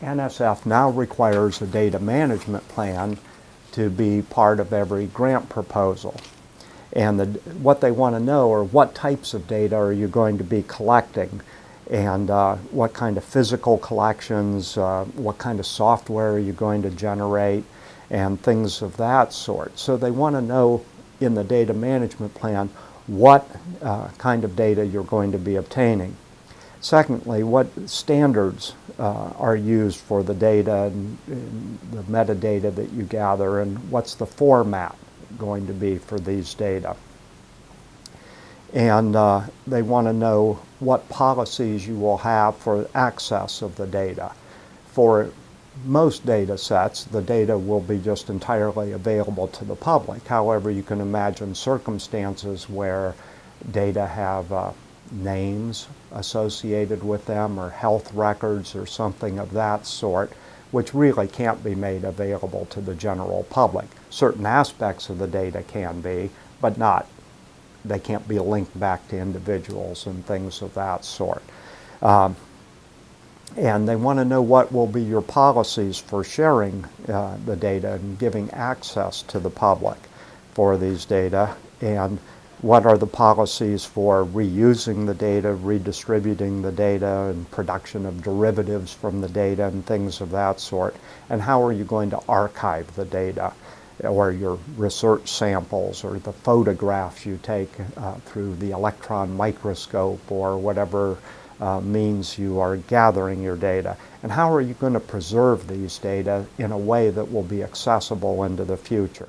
NSF now requires a data management plan to be part of every grant proposal. And the, what they want to know are what types of data are you going to be collecting and uh, what kind of physical collections, uh, what kind of software are you going to generate, and things of that sort. So they want to know in the data management plan what uh, kind of data you're going to be obtaining. Secondly, what standards uh, are used for the data and, and, the metadata that you gather and what's the format going to be for these data. And uh, they want to know what policies you will have for access of the data. For most data sets, the data will be just entirely available to the public. However, you can imagine circumstances where data have uh, names associated with them or health records or something of that sort, which really can't be made available to the general public. Certain aspects of the data can be, but not. They can't be linked back to individuals and things of that sort. Um, and they want to know what will be your policies for sharing uh, the data and giving access to the public for these data and what are the policies for reusing the data, redistributing the data, and production of derivatives from the data and things of that sort, and how are you going to archive the data or your research samples or the photographs you take uh, through the electron microscope or whatever uh, means you are gathering your data. And how are you going to preserve these data in a way that will be accessible into the future?